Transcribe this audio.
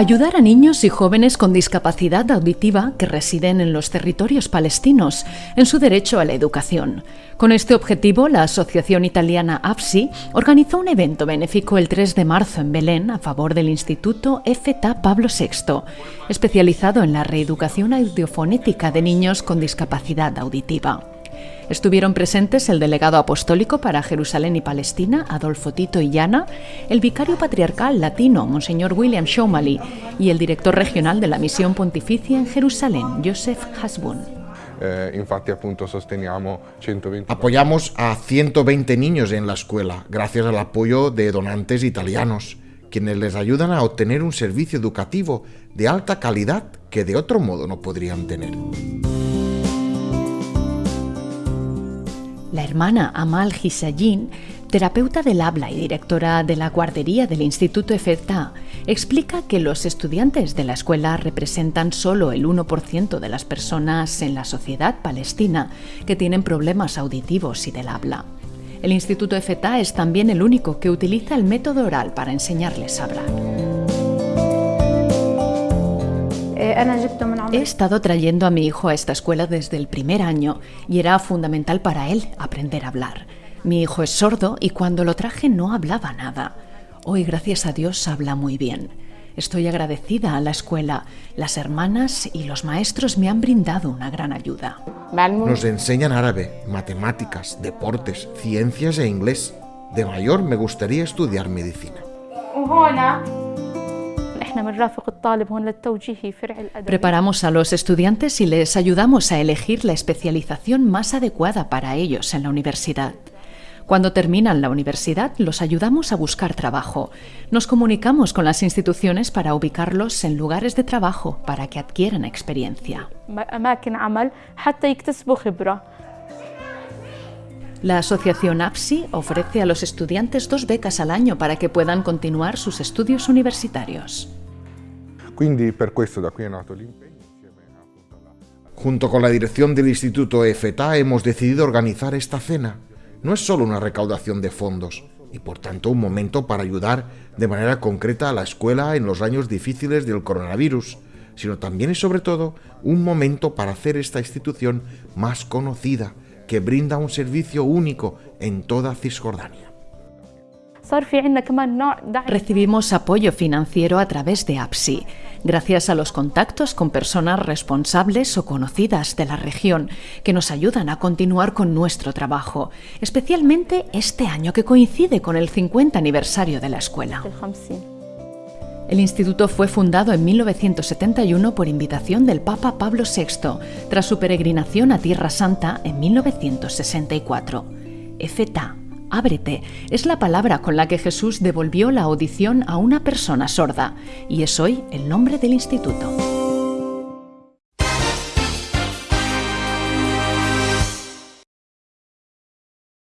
Ayudar a niños y jóvenes con discapacidad auditiva que residen en los territorios palestinos en su derecho a la educación. Con este objetivo, la Asociación Italiana AFSI organizó un evento benéfico el 3 de marzo en Belén a favor del Instituto FTA Pablo VI, especializado en la reeducación audiofonética de niños con discapacidad auditiva. Estuvieron presentes el delegado apostólico para Jerusalén y Palestina, Adolfo Tito Illana, el vicario patriarcal latino, Monseñor William Shomali, y el director regional de la Misión Pontificia en Jerusalén, Joseph Hasbun. Eh, Apoyamos a 120 niños en la escuela gracias al apoyo de donantes italianos, quienes les ayudan a obtener un servicio educativo de alta calidad que de otro modo no podrían tener. Hermana Amal Hisayin, terapeuta del habla y directora de la guardería del Instituto EFETA, explica que los estudiantes de la escuela representan solo el 1% de las personas en la sociedad palestina que tienen problemas auditivos y del habla. El Instituto EFETA es también el único que utiliza el método oral para enseñarles a hablar. He estado trayendo a mi hijo a esta escuela desde el primer año y era fundamental para él aprender a hablar. Mi hijo es sordo y cuando lo traje no hablaba nada. Hoy, gracias a Dios, habla muy bien. Estoy agradecida a la escuela. Las hermanas y los maestros me han brindado una gran ayuda. Nos enseñan árabe, matemáticas, deportes, ciencias e inglés. De mayor me gustaría estudiar medicina. Preparamos a los estudiantes y les ayudamos a elegir la especialización más adecuada para ellos en la universidad. Cuando terminan la universidad, los ayudamos a buscar trabajo. Nos comunicamos con las instituciones para ubicarlos en lugares de trabajo para que adquieran experiencia. La asociación APSI ofrece a los estudiantes dos becas al año para que puedan continuar sus estudios universitarios. Junto con la dirección del Instituto EFETA hemos decidido organizar esta cena. No es solo una recaudación de fondos, y por tanto un momento para ayudar de manera concreta a la escuela en los años difíciles del coronavirus, sino también y sobre todo un momento para hacer esta institución más conocida, que brinda un servicio único en toda Cisjordania. Recibimos apoyo financiero a través de APSI, gracias a los contactos con personas responsables o conocidas de la región que nos ayudan a continuar con nuestro trabajo, especialmente este año que coincide con el 50 aniversario de la escuela. El instituto fue fundado en 1971 por invitación del Papa Pablo VI, tras su peregrinación a Tierra Santa en 1964. EFETA Ábrete es la palabra con la que Jesús devolvió la audición a una persona sorda y es hoy el nombre del instituto.